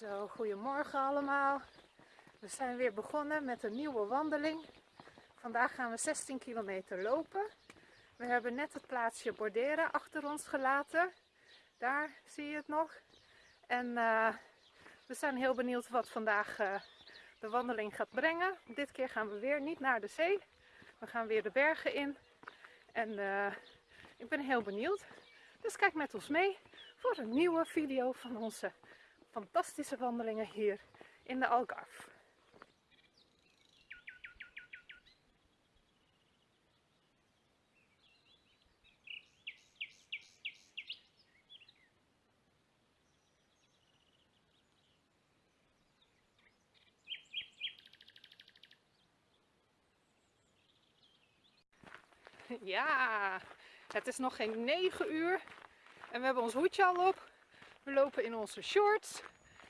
Zo, goedemorgen allemaal. We zijn weer begonnen met een nieuwe wandeling. Vandaag gaan we 16 kilometer lopen. We hebben net het plaatsje Bordera achter ons gelaten. Daar zie je het nog. En uh, we zijn heel benieuwd wat vandaag uh, de wandeling gaat brengen. Dit keer gaan we weer niet naar de zee. We gaan weer de bergen in. En uh, ik ben heel benieuwd. Dus kijk met ons mee voor een nieuwe video van onze fantastische wandelingen hier in de Algarve. Ja, het is nog geen 9 uur en we hebben ons hoedje al op. We lopen in onze shorts,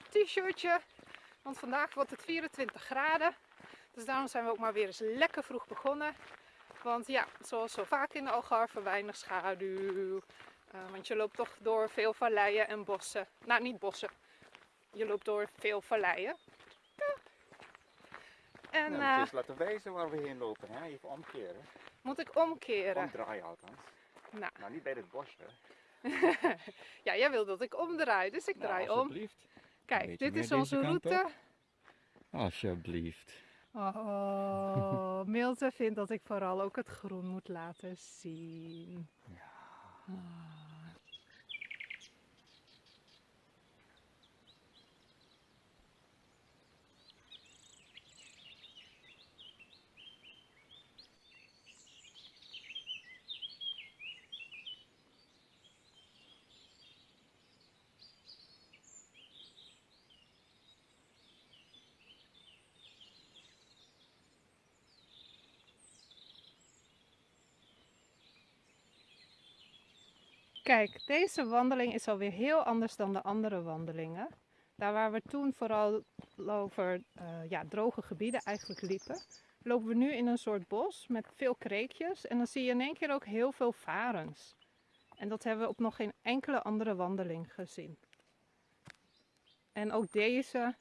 t-shirtje, want vandaag wordt het 24 graden. Dus daarom zijn we ook maar weer eens lekker vroeg begonnen. Want ja, zoals zo vaak in de Algarve, weinig schaduw. Uh, want je loopt toch door veel valleien en bossen. Nou, niet bossen. Je loopt door veel valleien. Ja. En, nou, uh, dus laten wijzen waar we heen lopen. Hè? Even omkeren. Moet ik omkeren? Omdraaien althans. Nou. nou, niet bij dit bosje. ja, jij wil dat ik omdraai, dus ik nou, draai om. Kijk, dit is onze route. Alsjeblieft. Oh, Milte vindt dat ik vooral ook het groen moet laten zien. Ja. Kijk, deze wandeling is alweer heel anders dan de andere wandelingen. Daar waar we toen vooral over uh, ja, droge gebieden eigenlijk liepen, lopen we nu in een soort bos met veel kreekjes. En dan zie je in één keer ook heel veel varens. En dat hebben we op nog geen enkele andere wandeling gezien. En ook deze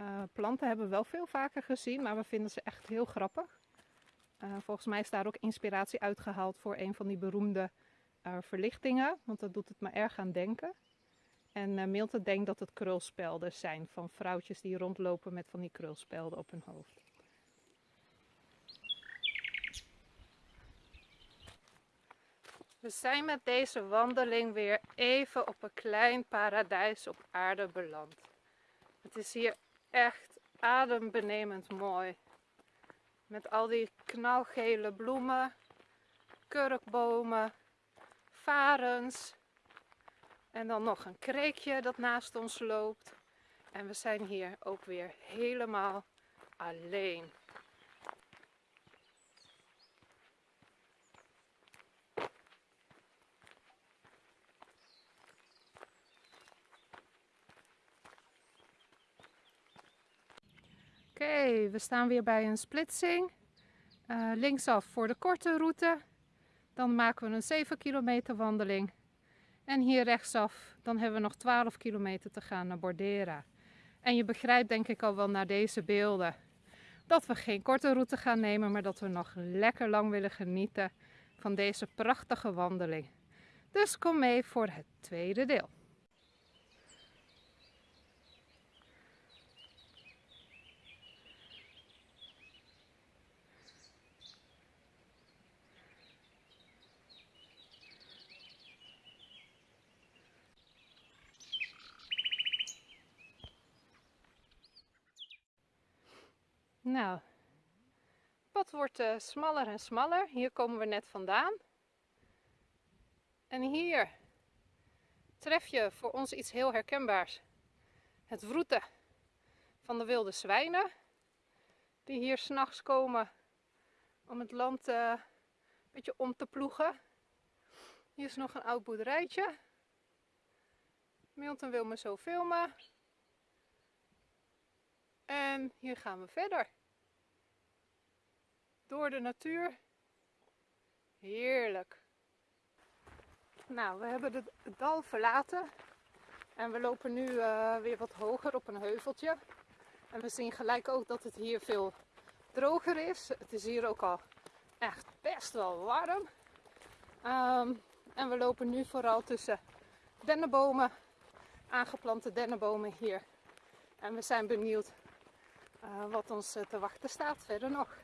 uh, planten hebben we wel veel vaker gezien, maar we vinden ze echt heel grappig. Uh, volgens mij is daar ook inspiratie uitgehaald voor een van die beroemde uh, verlichtingen, want dat doet het me erg aan denken. En uh, Milte denkt dat het krulspelden zijn van vrouwtjes die rondlopen met van die krulspelden op hun hoofd. We zijn met deze wandeling weer even op een klein paradijs op aarde beland. Het is hier echt adembenemend mooi. Met al die knalgele bloemen, kurkbomen, varens. En dan nog een kreekje dat naast ons loopt. En we zijn hier ook weer helemaal alleen. Oké, we staan weer bij een splitsing. Uh, linksaf voor de korte route dan maken we een 7 kilometer wandeling. En hier rechtsaf, dan hebben we nog 12 kilometer te gaan naar Bordera. En je begrijpt denk ik al wel naar deze beelden dat we geen korte route gaan nemen, maar dat we nog lekker lang willen genieten van deze prachtige wandeling. Dus kom mee voor het tweede deel. Nou, het pad wordt uh, smaller en smaller. Hier komen we net vandaan. En hier tref je voor ons iets heel herkenbaars. Het vroeten van de wilde zwijnen. Die hier s'nachts komen om het land uh, een beetje om te ploegen. Hier is nog een oud boerderijtje. Milton wil me zo filmen. En hier gaan we verder. Door de natuur. Heerlijk. Nou, we hebben het dal verlaten. En we lopen nu uh, weer wat hoger op een heuveltje. En we zien gelijk ook dat het hier veel droger is. Het is hier ook al echt best wel warm. Um, en we lopen nu vooral tussen dennenbomen, aangeplante dennenbomen hier. En we zijn benieuwd uh, wat ons te wachten staat verder nog.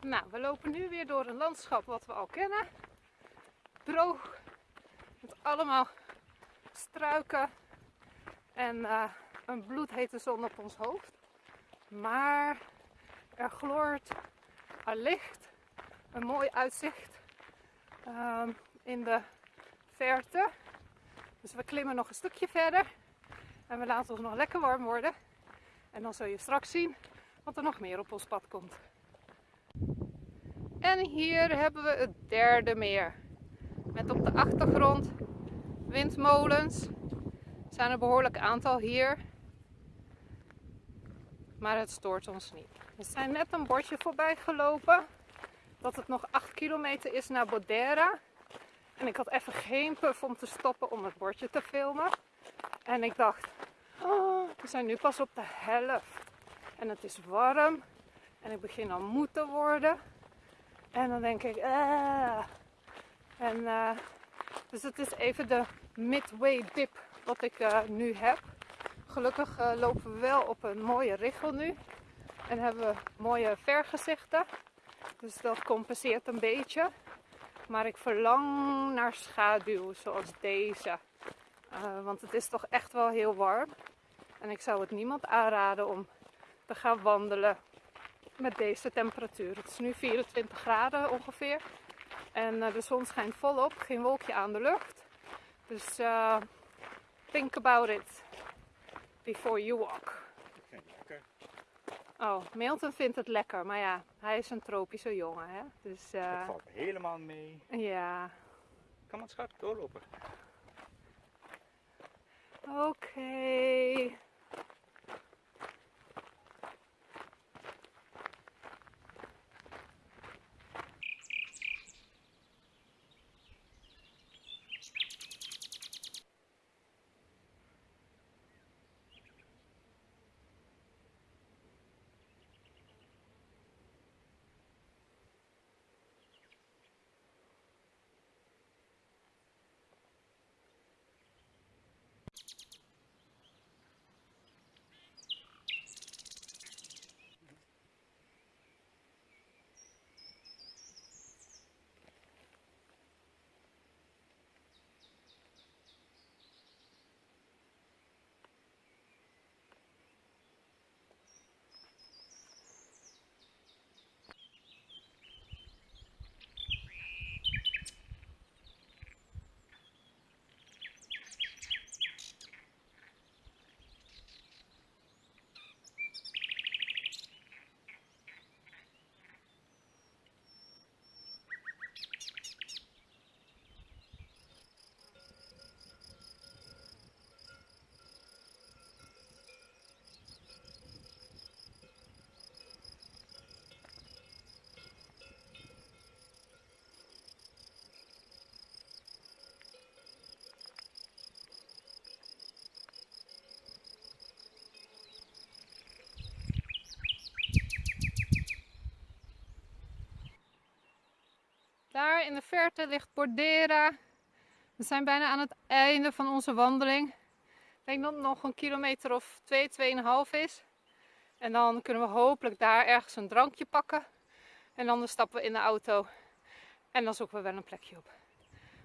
Nou, we lopen nu weer door een landschap wat we al kennen. Droog, met allemaal struiken en uh, een bloedhete zon op ons hoofd. Maar er gloort licht, een mooi uitzicht um, in de verte. Dus we klimmen nog een stukje verder en we laten ons nog lekker warm worden. En dan zul je straks zien wat er nog meer op ons pad komt. En hier hebben we het derde meer. Met op de achtergrond windmolens. Er zijn een behoorlijk aantal hier. Maar het stoort ons niet. We zijn net een bordje voorbij gelopen. Dat het nog 8 kilometer is naar Bodera. En ik had even geen puff om te stoppen om het bordje te filmen. En ik dacht, oh, we zijn nu pas op de helft. En het is warm. En ik begin al moe te worden. En dan denk ik, ah. En uh, dus het is even de midway dip wat ik uh, nu heb. Gelukkig lopen we wel op een mooie richel nu. En hebben we mooie vergezichten. Dus dat compenseert een beetje. Maar ik verlang naar schaduw zoals deze. want het is toch echt wel heel warm. En ik zou het niemand aanraden om te gaan wandelen met deze temperatuur. Het is nu 24 graden ongeveer. En uh, de zon schijnt volop, geen wolkje aan de lucht. Dus uh, think about it before you walk. lekker. Oh, Milton vindt het lekker, maar ja, hij is een tropische jongen, hè. Dus, uh, het valt helemaal mee. Ja. Kan maar schat doorlopen. Oké. Okay. In de verte ligt Bordera. We zijn bijna aan het einde van onze wandeling. Ik denk dat het nog een kilometer of 2, 2,5 is. En dan kunnen we hopelijk daar ergens een drankje pakken. En dan stappen we in de auto. En dan zoeken we wel een plekje op.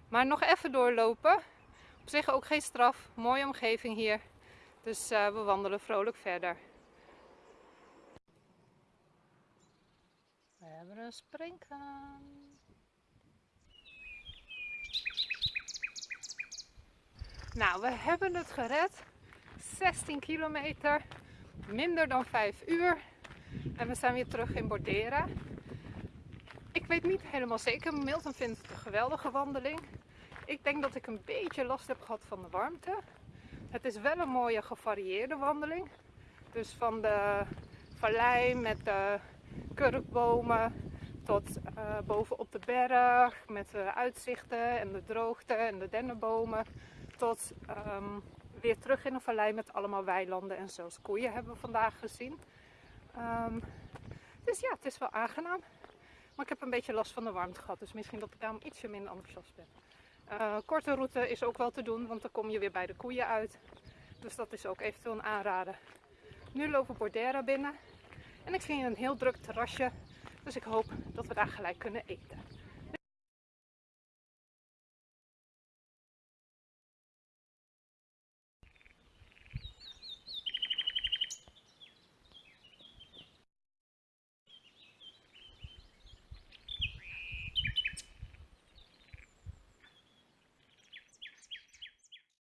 Maar nog even doorlopen. Op zich ook geen straf. Mooie omgeving hier. Dus uh, we wandelen vrolijk verder. We hebben een springkaan. Nou, we hebben het gered. 16 kilometer, minder dan 5 uur. En we zijn weer terug in Bordera. Ik weet niet helemaal zeker. Milton vindt het een geweldige wandeling. Ik denk dat ik een beetje last heb gehad van de warmte. Het is wel een mooie gevarieerde wandeling. Dus van de vallei met de kurkbomen tot uh, boven op de berg met de uitzichten en de droogte en de dennenbomen. Tot um, weer terug in een vallei met allemaal weilanden en zelfs koeien hebben we vandaag gezien. Um, dus ja, het is wel aangenaam. Maar ik heb een beetje last van de warmte gehad, dus misschien dat ik daarom ietsje minder enthousiast ben. Uh, korte route is ook wel te doen, want dan kom je weer bij de koeien uit. Dus dat is ook eventueel een aanrader. Nu lopen Bordera binnen. En ik zie een heel druk terrasje. Dus ik hoop dat we daar gelijk kunnen eten.